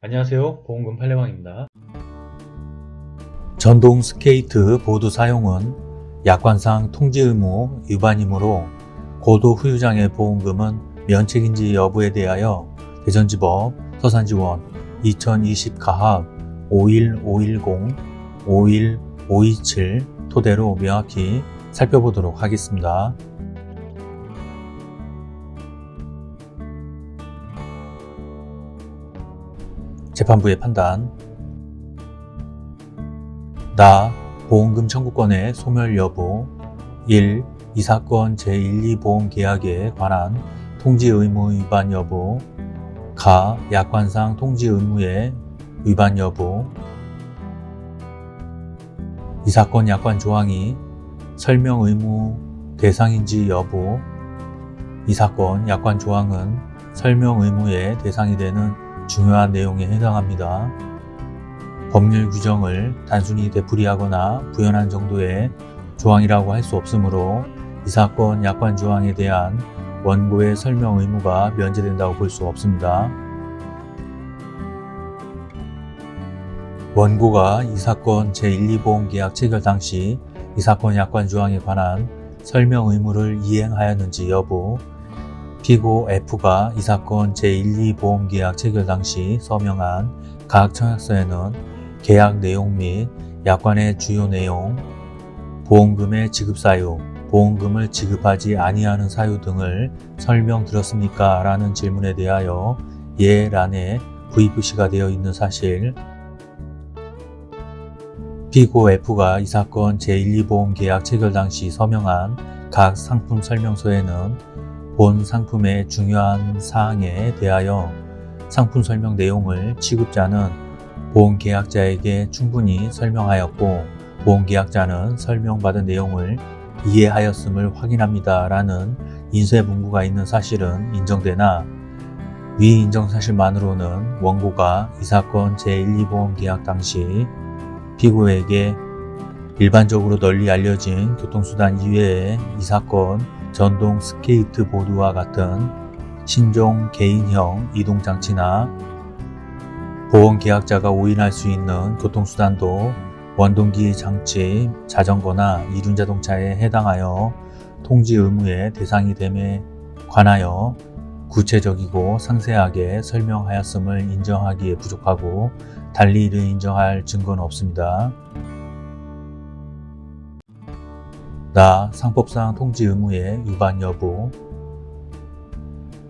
안녕하세요 보험금 판례방입니다 전동 스케이트 보드 사용은 약관상 통지 의무 위반이므로 고도 후유장애 보험금은 면책인지 여부에 대하여 대전지법 서산지원 2020 가합 51510 51527 토대로 명확히 살펴보도록 하겠습니다. 재판부의 판단. 나 보험금 청구권의 소멸 여부. 1. 이 사건 제1, 2보험 계약에 관한 통지 의무 위반 여부. 가 약관상 통지 의무의 위반 여부. 이 사건 약관 조항이 설명 의무 대상인지 여부. 이 사건 약관 조항은 설명 의무의 대상이 되는 중요한 내용에 해당합니다. 법률 규정을 단순히 되풀이하거나 부연한 정도의 조항이라고 할 수 없으므로 이 사건 약관 조항에 대한 원고의 설명 의무가 면제된다고 볼 수 없습니다. 원고가 이 사건 제1, 2보험 계약 체결 당시 이 사건 약관 조항에 관한 설명 의무를 이행하였는지 여부 피고 F가 이 사건 제1, 2보험 계약 체결 당시 서명한 각 청약서에는 계약 내용 및 약관의 주요 내용, 보험금의 지급 사유, 보험금을 지급하지 아니하는 사유 등을 설명드렸습니까? 라는 질문에 대하여 예란에 V표시가 되어 있는 사실 피고 F가 이 사건 제1, 2보험 계약 체결 당시 서명한 각 상품 설명서에는 본 상품의 중요한 사항에 대하여 상품 설명 내용을 취급자는 보험계약자에게 충분히 설명하였고 보험계약자는 설명받은 내용을 이해하였음을 확인합니다. 라는 인쇄 문구가 있는 사실은 인정되나 위 인정 사실만으로는 원고가 이 사건 제1, 2보험 계약 당시 피고에게 일반적으로 널리 알려진 교통수단 이외에 이 사건 전동 스케이트 보드와 같은 신종 개인형 이동장치나 보험계약자가 오인할 수 있는 교통수단도 원동기 장치, 자전거나 이륜자동차에 해당하여 통지 의무의 대상이 됨에 관하여 구체적이고 상세하게 설명하였음을 인정하기에 부족하고 달리 이를 인정할 증거는 없습니다. 나 상법상 통지 의무의 위반 여부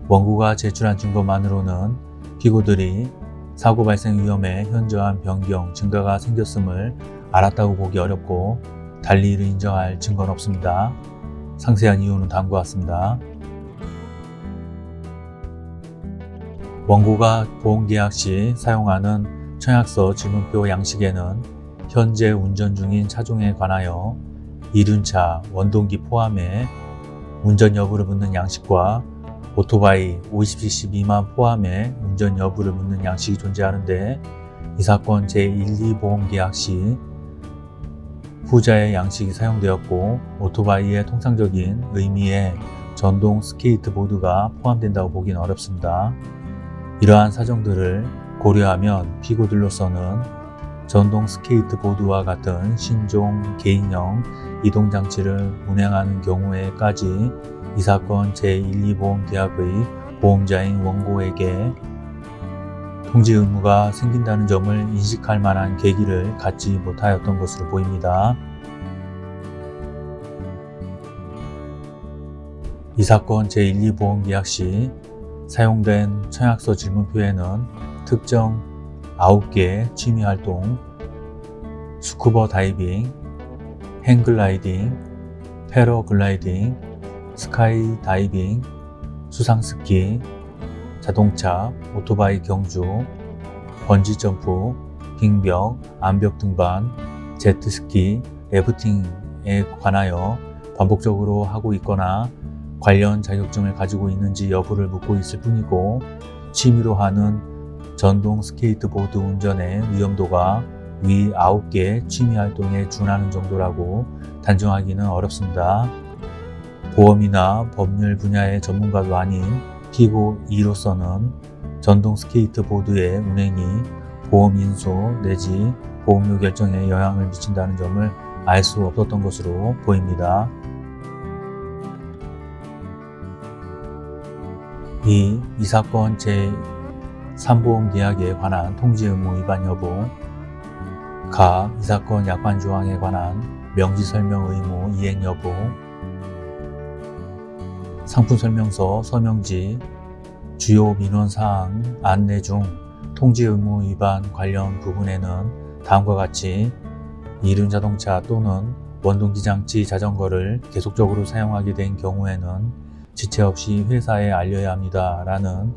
원고가 제출한 증거만으로는 피고들이 사고 발생 위험에 현저한 변경, 증가가 생겼음을 알았다고 보기 어렵고 달리 이를 인정할 증거는 없습니다. 상세한 이유는 다음과 같습니다. 원고가 보험계약 시 사용하는 청약서 질문표 양식에는 현재 운전 중인 차종에 관하여 이륜차, 원동기 포함해 운전 여부를 묻는 양식과 오토바이 50cc 미만 포함해 운전 여부를 묻는 양식이 존재하는데 이 사건 제1, 2보험 계약 시 후자의 양식이 사용되었고 오토바이의 통상적인 의미의 전동 스케이트보드가 포함된다고 보기는 어렵습니다. 이러한 사정들을 고려하면 피고들로서는 전동 스케이트보드와 같은 신종 개인형 이동장치를 운행하는 경우에까지 이 사건 제1, 2보험 계약의 보험자인 원고에게 통지 의무가 생긴다는 점을 인식할 만한 계기를 갖지 못하였던 것으로 보입니다. 이 사건 제1, 2보험 계약 시 사용된 청약서 질문표에는 특정 9개 취미활동, 스쿠버 다이빙, 행글라이딩, 패러글라이딩, 스카이 다이빙, 수상스키, 자동차, 오토바이 경주, 번지점프, 빙벽, 암벽 등반, 제트스키, 래프팅에 관하여 반복적으로 하고 있거나 관련 자격증을 가지고 있는지 여부를 묻고 있을 뿐이고 취미로 하는 전동 스케이트보드 운전의 위험도가 위 9개 취미활동에 준하는 정도라고 단정하기는 어렵습니다. 보험이나 법률 분야의 전문가도 아닌 피고 2로서는 전동 스케이트보드의 운행이 보험 인수 내지 보험료 결정에 영향을 미친다는 점을 알 수 없었던 것으로 보입니다. 2. 이 사건 제 3보험 계약에 관한 통지 의무 위반 여부 가. 이 사건 약관 조항에 관한 명시 설명 의무 이행 여부 상품 설명서 서명지 주요 민원 사항 안내 중 통지 의무 위반 관련 부분에는 다음과 같이 이륜 자동차 또는 원동기 장치 자전거를 계속적으로 사용하게 된 경우에는 지체 없이 회사에 알려야 합니다. 라는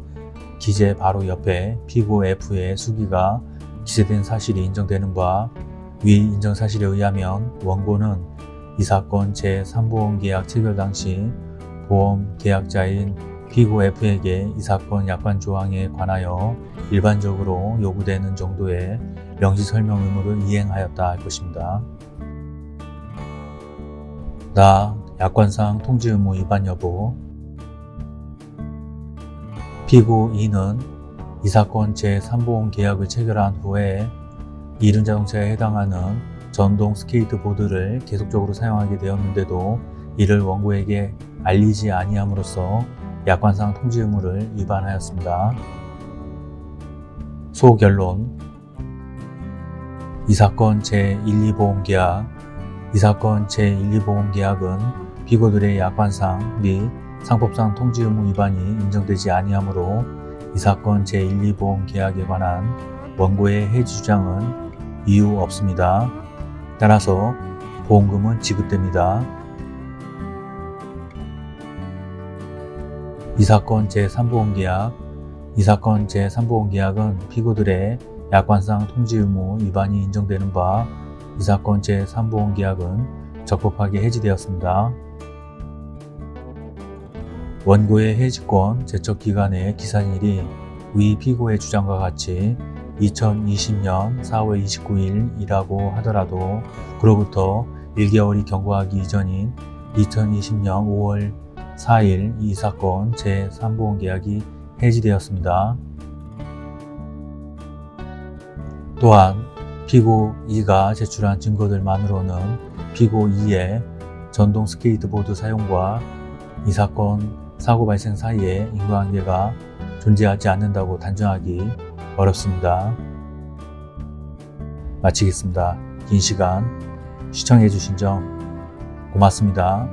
기재 바로 옆에 피고 F의 수기가 기재된 사실이 인정되는 바 위 인정 사실에 의하면 원고는 이 사건 제3보험 계약 체결 당시 보험 계약자인 피고 F에게 이 사건 약관 조항에 관하여 일반적으로 요구되는 정도의 명시 설명 의무를 이행하였다 할 것입니다. 나 약관상 통지 의무 위반 여부 피고 2는 이 사건 제3보험 계약을 체결한 후에 이륜자동차에 해당하는 전동 스케이트보드를 계속적으로 사용하게 되었는데도 이를 원고에게 알리지 아니함으로써 약관상 통지 의무를 위반하였습니다. 소결론 이 사건 제1,2보험계약 이 사건 제1,2보험계약은 피고들의 약관상 및 상법상 통지 의무 위반이 인정되지 아니하므로 이 사건 제1,2보험 계약에 관한 원고의 해지 주장은 이유 없습니다. 따라서 보험금은 지급됩니다. 이 사건 제3보험계약 이 사건 제3보험계약은 피고들의 약관상 통지 의무 위반이 인정되는 바 이 사건 제3보험계약은 적법하게 해지되었습니다. 원고의 해지권 제척기간의 기산일이 위 피고의 주장과 같이 2020년 4월 29일이라고 하더라도 그로부터 1개월이 경과하기 이전인 2020년 5월 4일 이 사건 제3보험 계약이 해지되었습니다. 또한 피고 2가 제출한 증거들만으로는 피고 2의 전동 스케이트보드 사용과 이 사건 사고 발생 사이에 인과관계가 존재하지 않는다고 단정하기 어렵습니다. 마치겠습니다. 긴 시간 시청해 주신 점 고맙습니다.